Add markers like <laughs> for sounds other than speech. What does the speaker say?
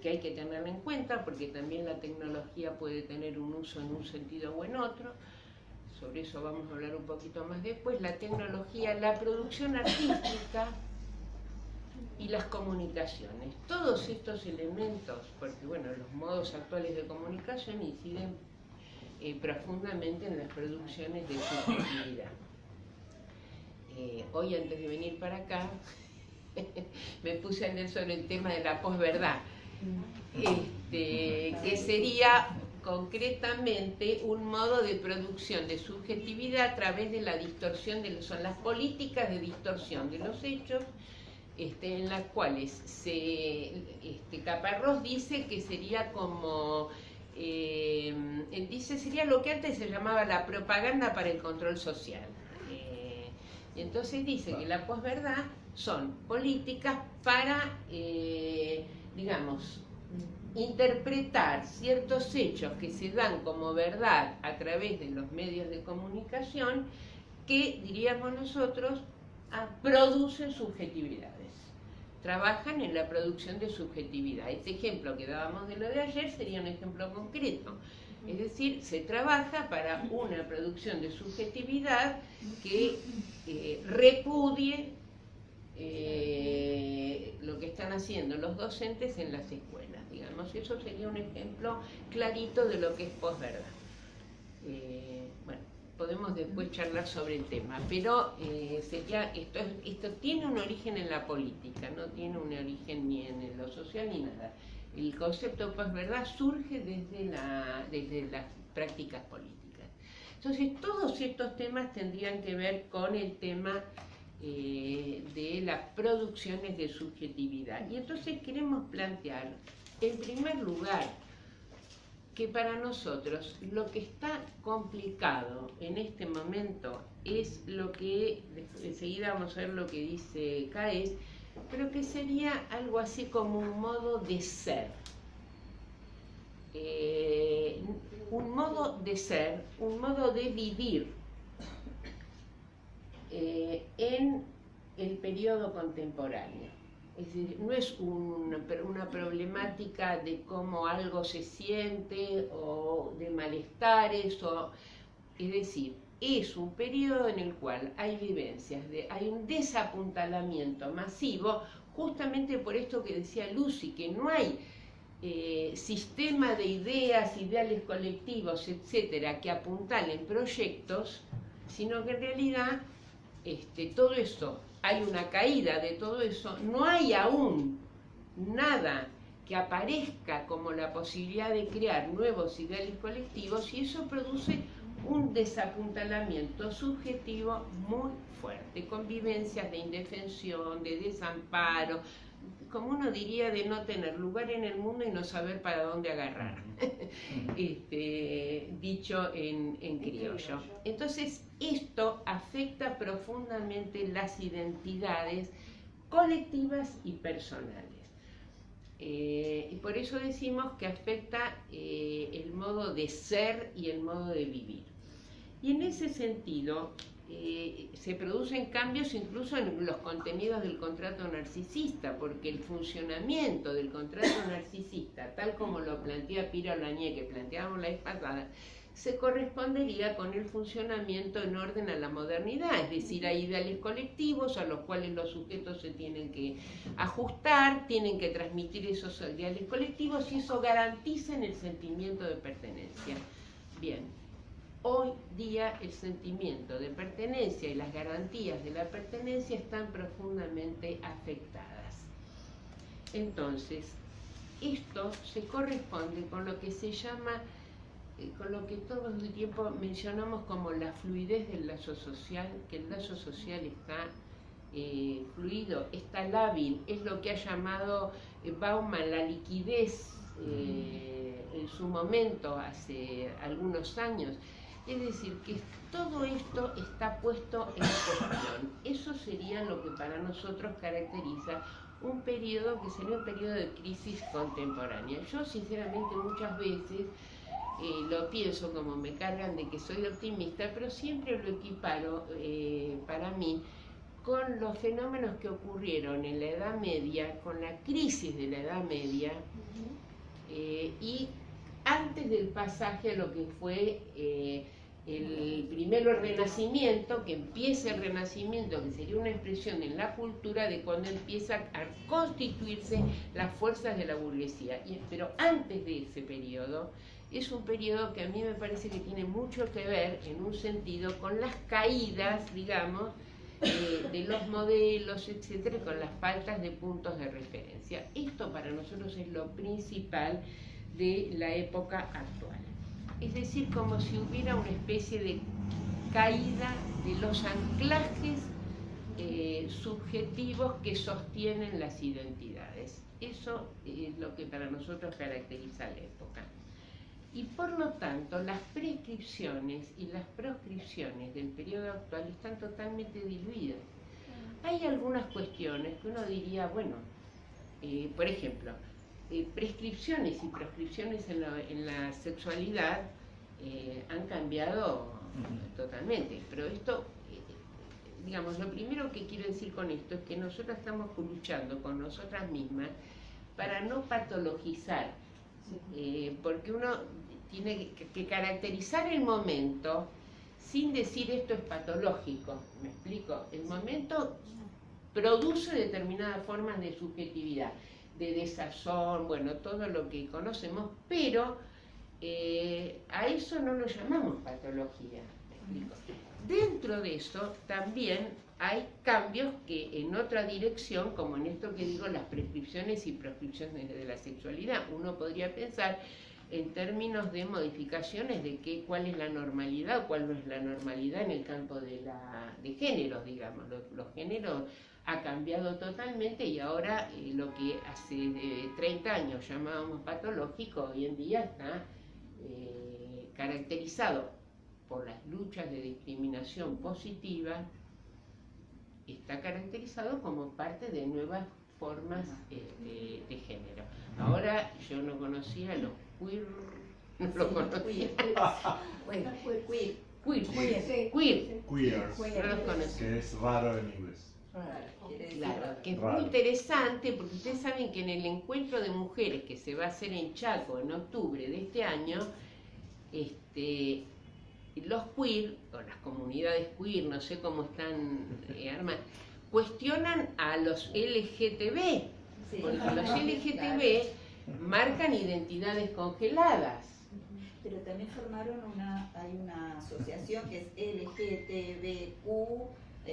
que hay que tenerla en cuenta porque también la tecnología puede tener un uso en un sentido o en otro. Sobre eso vamos a hablar un poquito más después. La tecnología, la producción artística y las comunicaciones. Todos estos elementos, porque bueno, los modos actuales de comunicación inciden eh, profundamente en las producciones de subjetividad. Eh, hoy antes de venir para acá <laughs> me puse a leer sobre el tema de la posverdad, este, que sería concretamente un modo de producción de subjetividad a través de la distorsión de son las políticas de distorsión de los hechos este, en las cuales se, este, Caparrós dice que sería como eh, dice, sería lo que antes se llamaba la propaganda para el control social. Eh, entonces dice que la posverdad son políticas para, eh, digamos, interpretar ciertos hechos que se dan como verdad a través de los medios de comunicación que, diríamos nosotros, ah, producen subjetividad trabajan en la producción de subjetividad. Este ejemplo que dábamos de lo de ayer sería un ejemplo concreto. Es decir, se trabaja para una producción de subjetividad que eh, repudie eh, lo que están haciendo los docentes en las escuelas. Digamos, eso sería un ejemplo clarito de lo que es posverdad. Eh, bueno, podemos después charlar sobre el tema, pero eh, sería, esto, esto tiene un origen en la política, no tiene un origen ni en lo social ni nada. El concepto de verdad surge desde, la, desde las prácticas políticas. Entonces, todos estos temas tendrían que ver con el tema eh, de las producciones de subjetividad. Y entonces queremos plantear, en primer lugar, que para nosotros lo que está complicado en este momento es lo que, enseguida vamos a ver lo que dice Caes, pero que sería algo así como un modo de ser. Eh, un modo de ser, un modo de vivir eh, en el periodo contemporáneo. Es decir, no es una, problemática de cómo algo se siente o de malestares, o, es decir, es un periodo en el cual hay vivencias, hay un desapuntalamiento masivo, justamente por esto que decía Lucy, que no hay eh, sistema de ideas, ideales colectivos, etcétera, que apuntalen proyectos, sino que en realidad este, todo eso hay una caída de todo eso, no hay aún nada que aparezca como la posibilidad de crear nuevos ideales colectivos y eso produce un desapuntalamiento subjetivo muy fuerte, convivencias de indefensión, de desamparo, como uno diría, de no tener lugar en el mundo y no saber para dónde agarrar, <laughs> este, dicho en, en criollo. Entonces, esto afecta profundamente las identidades colectivas y personales. Eh, y por eso decimos que afecta eh, el modo de ser y el modo de vivir. Y en ese sentido, eh, se producen cambios incluso en los contenidos del contrato narcisista, porque el funcionamiento del contrato narcisista, tal como lo plantea Piro Lañé, que planteábamos la vez pasada, se correspondería con el funcionamiento en orden a la modernidad, es decir, hay ideales colectivos a los cuales los sujetos se tienen que ajustar, tienen que transmitir esos ideales colectivos y eso garantiza el sentimiento de pertenencia. Bien, Hoy día el sentimiento de pertenencia y las garantías de la pertenencia están profundamente afectadas. Entonces, esto se corresponde con lo que se llama, eh, con lo que todo el tiempo mencionamos como la fluidez del lazo social, que el lazo social está eh, fluido, está lábil, es lo que ha llamado eh, Bauman la liquidez en su momento, hace algunos años, es decir, que todo esto está puesto en cuestión. Eso sería lo que para nosotros caracteriza un periodo que sería un periodo de crisis contemporánea. Yo sinceramente muchas veces eh, lo pienso como me cargan de que soy optimista, pero siempre lo equiparo eh, para mí con los fenómenos que ocurrieron en la Edad Media, con la crisis de la Edad Media, eh, y antes del pasaje a lo que fue el primero renacimiento, que empieza el renacimiento, que sería una expresión en la cultura de cuando empiezan a constituirse las fuerzas de la burguesía. Pero antes de ese periodo, es un periodo que a mí me parece que tiene mucho que ver, en un sentido, con las caídas, digamos, eh, de los modelos, etcétera, con las faltas de puntos de referencia. Esto para nosotros es lo principal de la época actual. Es decir, como si hubiera una especie de caída de los anclajes eh, subjetivos que sostienen las identidades. Eso es lo que para nosotros caracteriza la época. Y por lo tanto, las prescripciones y las proscripciones del periodo actual están totalmente diluidas. Hay algunas cuestiones que uno diría, bueno, eh, por ejemplo, eh, prescripciones y proscripciones en la, sexualidad eh, han cambiado totalmente, pero esto, digamos, lo primero que quiero decir con esto es que nosotros estamos luchando con nosotras mismas para no patologizar porque uno tiene que, caracterizar el momento sin decir esto es patológico. ¿Me explico? El momento produce determinadas formas de subjetividad, de desazón, bueno, todo lo que conocemos, pero eh, a eso no lo llamamos patología. Dentro de eso también hay cambios que en otra dirección, como en esto que digo, las prescripciones y proscripciones de la sexualidad, uno podría pensar en términos de modificaciones de qué, cuál es la normalidad o cuál no es la normalidad en el campo de, la, de géneros, digamos. Los, géneros ha cambiado totalmente y ahora eh, lo que hace 30 años llamábamos patológico, hoy en día está eh, caracterizado por las luchas de discriminación positiva, está caracterizado como parte de nuevas formas este, de género. Ahora yo no conocía los queer, no lo conocía. queer. Queer. Queer. Queer. Queer. No los conocía. Que es raro en inglés. Claro, que es muy interesante porque ustedes saben que en el encuentro de mujeres que se va a hacer en Chaco en octubre de este año, este, los queer, o las comunidades queer, no sé cómo están eh, armadas, cuestionan a los LGTB, porque los LGTB marcan identidades congeladas. Pero también formaron una, hay una asociación que es LGTBQ